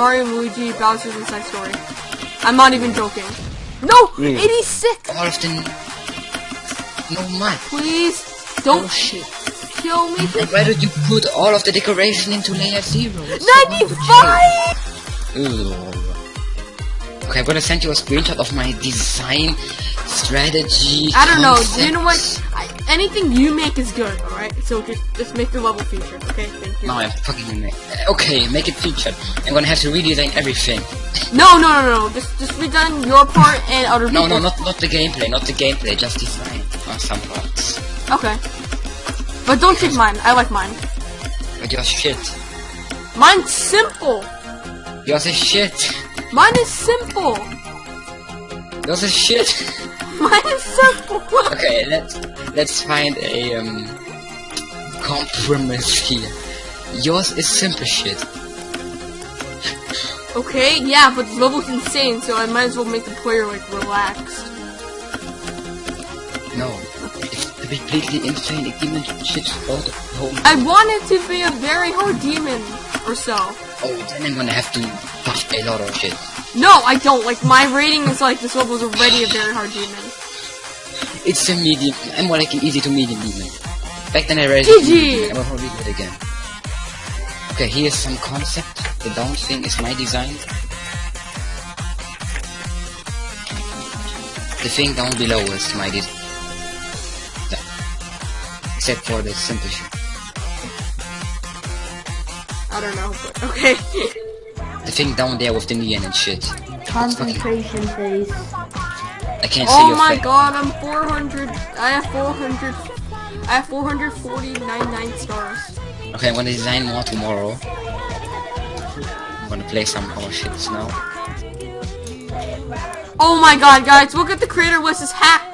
Mario and Luigi Bowser's Inside Story. I'm not even joking. No! Mm. 86! All of the... No man. Please, don't Oh shit. kill me. And why did you put all of the decoration into layer zero? It's so 95! change. Okay, I'm gonna send you a screenshot of my design strategy. I don't know. Do you know what? I, anything you make is good, alright? So just, just make the level featured, okay? Thank you. No, I'm fucking make. Okay, make it featured. I'm gonna have to redesign everything. No, no, no, no. Just, just redone your part and other No, no, not not the gameplay, not the gameplay, just design on some parts. Okay. But don't take mine. I like mine. But you're shit. Mine's simple. You're the shit. Mine is simple. You're the shit. Mine is simple. Okay, let's let's find a um compromise here. Yours is simple shit. okay, yeah, but the level's insane, so I might as well make the player like relaxed. No, it's completely insane demon shit all the whole. I want it to be a very hard demon or so. Oh, then I'm gonna have to buff a lot of shit. No, I don't. Like my rating is like this level's already a very hard demon. It's a medium. I'm more like an easy to medium demon. Back then I raised GG. I'm gonna read it again. Okay, here's some concept. The down thing is my design. The thing down below is my design. Except for the simple shit. I don't know, but okay. The thing down there with the neon and shit. Concentration phase. I can't see oh your oh my god, I'm 400. I have 400. I have 449 stars. Okay, I'm gonna design more tomorrow. I'm gonna play some more shits now. Oh my god, guys, look at the creator list is hacked.